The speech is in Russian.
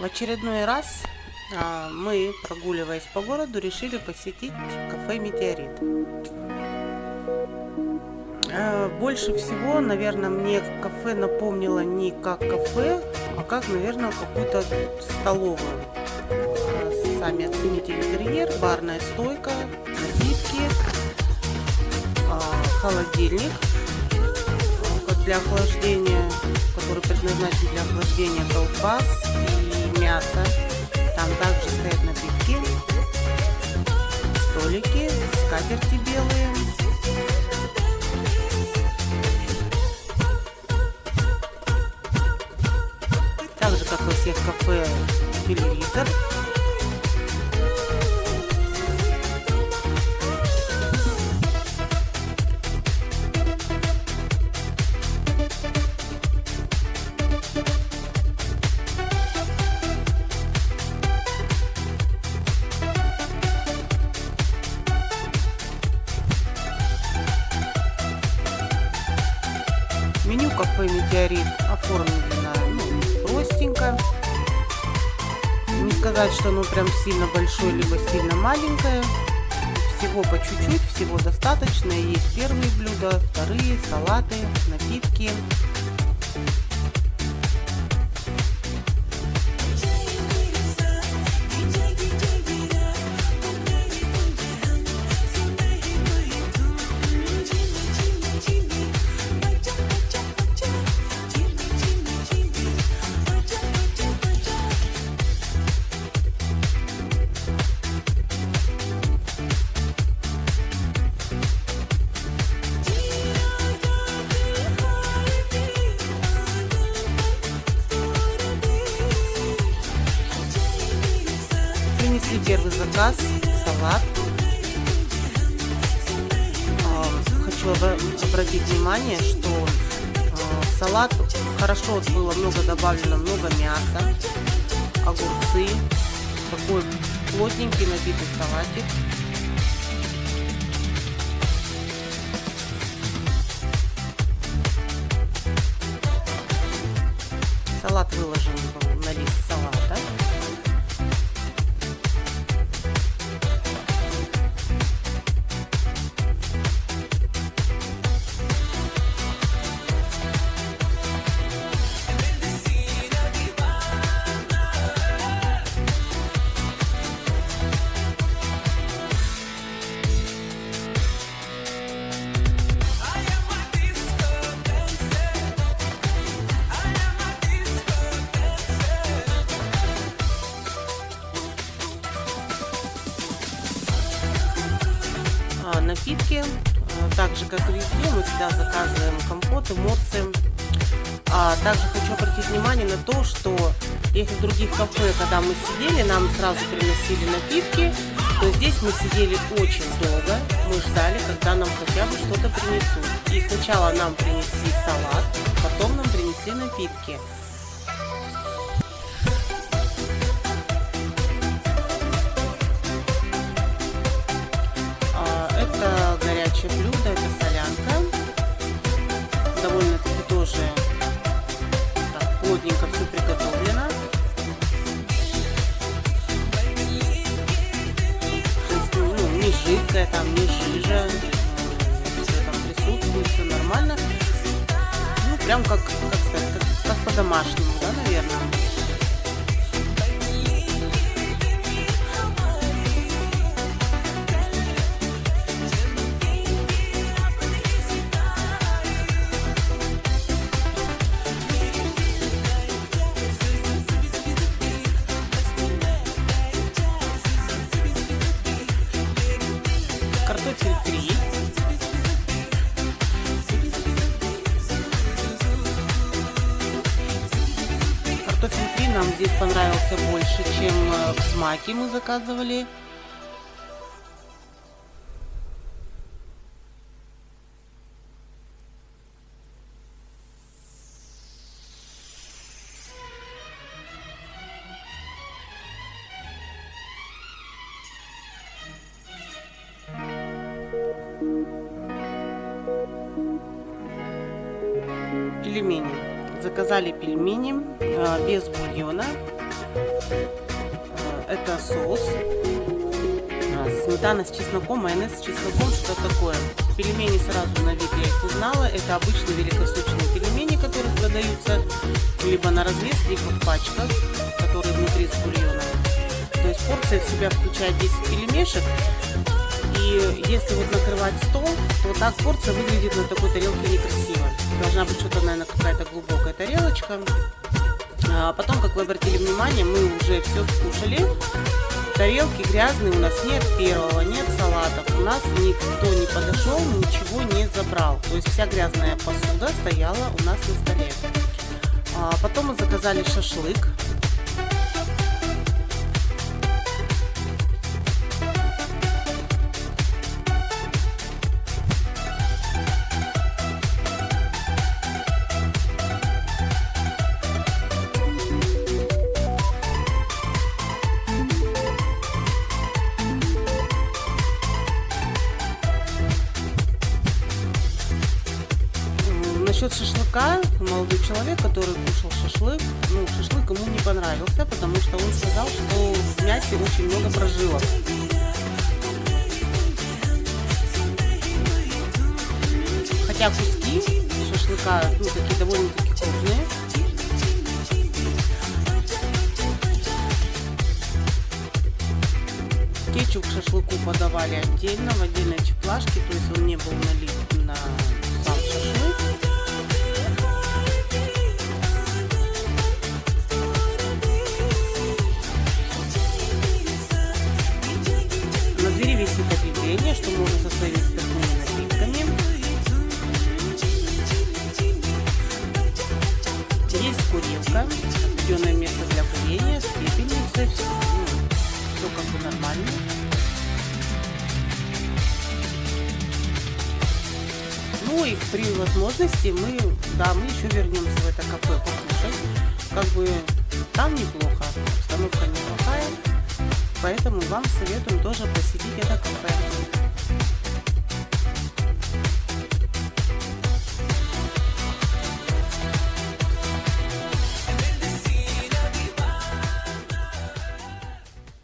В очередной раз а, мы, прогуливаясь по городу, решили посетить кафе «Метеорит». А, больше всего, наверное, мне кафе напомнило не как кафе, а как, наверное, какую-то столовую. А, сами оцените интерьер, барная стойка, напитки, холодильник для охлаждения, который предназначен для охлаждения колбас и мяса. Там также стоят напитки, столики, скатерти белые. Так же, как во всех кафе, телевизор. Кафе «Метеорит» оформлено ну, простенько. Не сказать, что оно прям сильно большое, либо сильно маленькое. Всего по чуть-чуть, всего достаточно. Есть первые блюда, вторые, салаты, напитки. Первый заказ, салат. А, хочу обратить внимание, что а, в салат хорошо было много добавлено, много мяса, огурцы, такой плотненький набитый салатик. Салат выложен на лист салата. Напитки. Так же, как и везде, мы всегда заказываем компоты, морсы. А также хочу обратить внимание на то, что если в других кафе, когда мы сидели, нам сразу приносили напитки, то здесь мы сидели очень долго. Мы ждали, когда нам хотя бы что-то принесут. И сначала нам принесли салат, потом нам принесли напитки. Плотненько все приготовлено. То есть, ну, не жидкое, там, не жижа. Все там присутствует, все нормально. Ну, прям как, как сказать, как, как по-домашнему, да, наверное. Нам здесь понравился больше, чем э, в смаке мы заказывали. пельмени. Заказали пельмени э, без бульона. Э, это соус. А, сметана с чесноком, майонез с чесноком, что такое. Пельмени сразу на вид я их узнала. Это обычные великосочные пельмени, которые продаются либо на развес, либо в пачках, которые внутри с бульоном. То есть порция в себя включает 10 пельмешек. И если вот накрывать стол, то так порция выглядит на такой тарелке некрасиво. Должна быть что-то, наверное, какая-то глубокая тарелочка. А потом, как вы обратили внимание, мы уже все скушали. Тарелки грязные, у нас нет первого, нет салатов. У нас никто не подошел, ничего не забрал. То есть вся грязная посуда стояла у нас на столе. А потом мы заказали шашлык. Насчет шашлыка, молодой человек, который кушал шашлык, ну, шашлык ему не понравился, потому что он сказал, что в мясе очень много прожилок. Хотя куски шашлыка, ну, такие довольно-таки крупные. Кетчуп к шашлыку подавали отдельно, в отдельной чеплашке, то есть он не был налит на сам шашлык. Висит объявление, что можно со своими спиртными напитками. Есть курилка, отведенное место для курения, с пепельницей, все, ну, все как бы нормально. Ну и при возможности мы, да, мы еще вернемся в это кафе покушать. Как бы там неплохо, обстановка неплохая. Поэтому вам советуем тоже посетить это кафе.